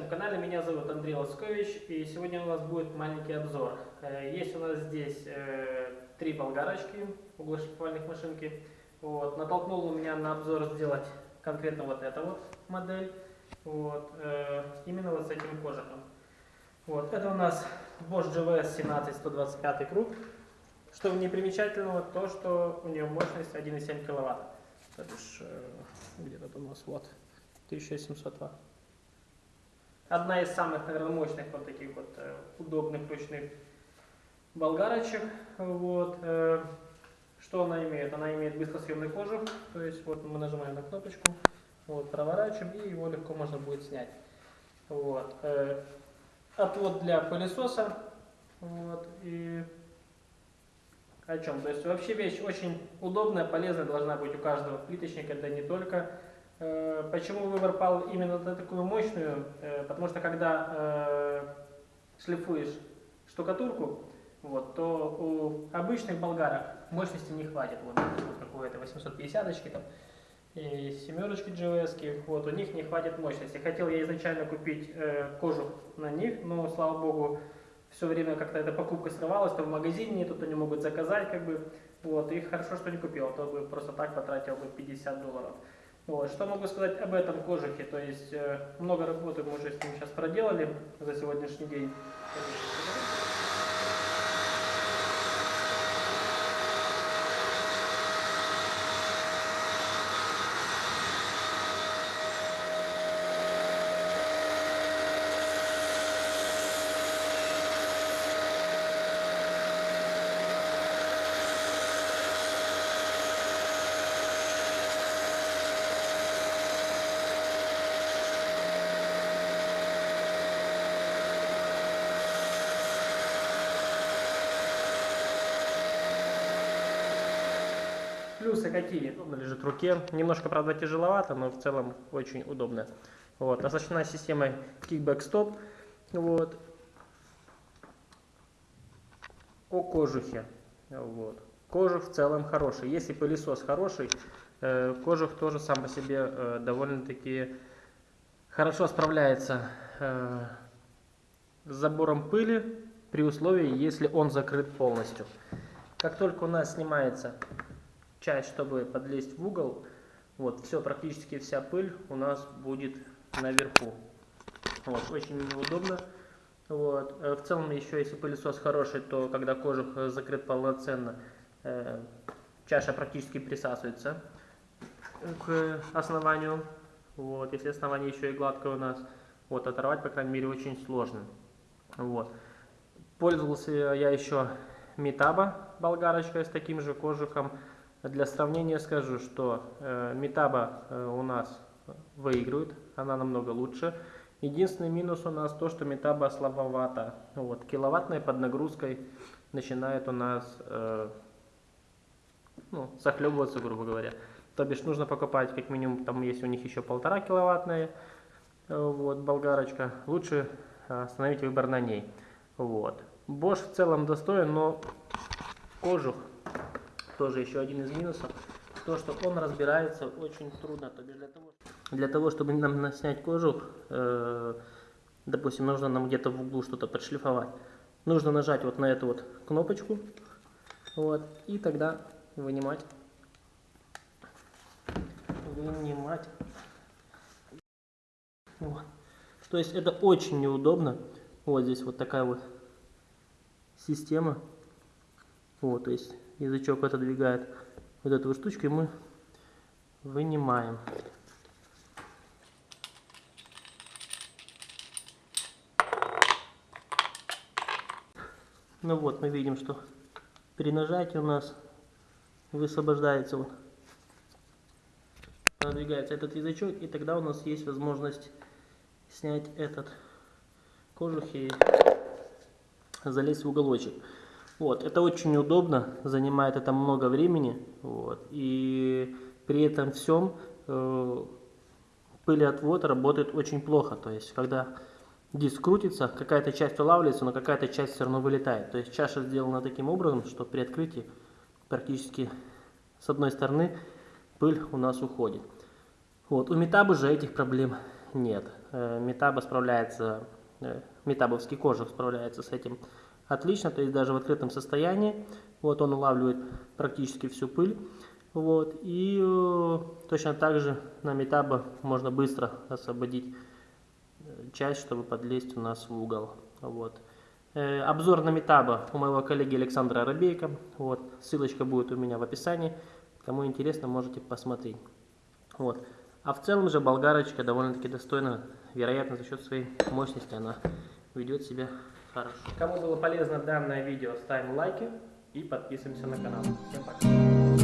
своем канале. Меня зовут Андрей Лоскович, и сегодня у нас будет маленький обзор. Э, есть у нас здесь э, три болгарочки, углошлифовальных машинки. Вот. Натолкнул меня на обзор сделать конкретно вот эту вот модель, вот. Э, именно вот с этим кожухом. Вот. Это у нас Bosch GVS 17 125 круг. Что в ней примечательного, то что у нее мощность 1,7 киловатт. То бишь, где-то у нас вот 1700 ватт. Одна из самых, наверное, мощных вот таких вот э, удобных ручных болгарочек. Вот. Э, что она имеет? Она имеет быстросъемный кожух, то есть вот мы нажимаем на кнопочку, вот, проворачиваем и его легко можно будет снять. Вот. Э, отвод для пылесоса. Вот. И о чем? То есть вообще вещь очень удобная, полезная должна быть у каждого плиточника. Это не только почему выбор пал именно на такую мощную? Э, потому что когда э, шлифуешь штукатурку, вот, то у обычных болгарок мощности не хватит. Вот, вот какой-то 850 там, и семерочки GVS, вот, у них не хватит мощности. Хотел я изначально купить э, кожух на них, но, слава богу, все время как-то эта покупка срывалась, то в магазине нету, то не могут заказать, как бы, вот, и хорошо, что не купил, а то бы просто так потратил бы 50 долларов. Вот. Что могу сказать об этом кожухе? То есть э, много работы мы уже с ним сейчас проделали за сегодняшний день. Плюсы какие? Удобно лежит в руке. Немножко, правда, тяжеловато, но в целом очень удобно. Вот. Оснащена системой Kickback Stop. Вот. О кожухе. Вот. Кожух в целом хороший. Если пылесос хороший, э, кожух тоже сам по себе э, довольно-таки хорошо справляется э, с забором пыли при условии, если он закрыт полностью. Как только у нас снимается часть, чтобы подлезть в угол, вот, все, практически вся пыль у нас будет наверху. Вот, очень неудобно. Вот. Э, в целом, еще если пылесос хороший, то когда кожух закрыт полноценно, э, чаша практически присасывается к основанию. Вот. Если основание еще и гладкое у нас, вот, оторвать, по крайней мере, очень сложно. Вот. Пользовался я еще Метаба болгарочкой с таким же кожухом. Для сравнения скажу, что э, Метаба э, у нас выигрывает, она намного лучше. Единственный минус у нас то, что Метаба слабовата. Вот, киловаттной под нагрузкой начинает у нас э, ну, захлебываться, грубо говоря. То бишь нужно покупать как минимум, там есть у них еще полтора киловаттная э, вот, болгарочка. Лучше остановить выбор на ней. Вот. Bosch в целом достоин, но кожух тоже еще один из минусов, то, что он разбирается очень трудно. То бишь для, того, для того, чтобы нам снять кожух, э, допустим, нужно нам где-то в углу что-то подшлифовать, нужно нажать вот на эту вот кнопочку, вот, и тогда вынимать, вынимать. Вот. То есть это очень неудобно. Вот здесь вот такая вот система. Вот, то есть язычок отодвигает вот эту штучку, и мы вынимаем. Ну вот, мы видим, что при нажатии у нас высвобождается вот, продвигается этот язычок, и тогда у нас есть возможность снять этот кожух и залезть в уголочек. Вот, это очень удобно, занимает это много времени, вот, и при этом всем э, пылеотвод работает очень плохо, то есть когда диск крутится, какая-то часть улавливается, но какая-то часть все равно вылетает. То есть чаша сделана таким образом, что при открытии практически с одной стороны пыль у нас уходит. Вот. У Метабы же этих проблем нет. Э, Метаба справляется, э, метабовский кожух справляется с этим отлично, то есть даже в открытом состоянии, вот он улавливает практически всю пыль, вот, и э, точно так же на метаба можно быстро освободить часть, чтобы подлезть у нас в угол, вот. Обзор на метаба у моего коллеги Александра Арабейка, вот, ссылочка будет у меня в описании, кому интересно, можете посмотреть, вот. А в целом же болгарочка довольно-таки достойна, вероятно, за счет своей мощности она ведет себя хорошо. Кому было полезно данное видео, ставим лайки и подписываемся на канал. Всем пока!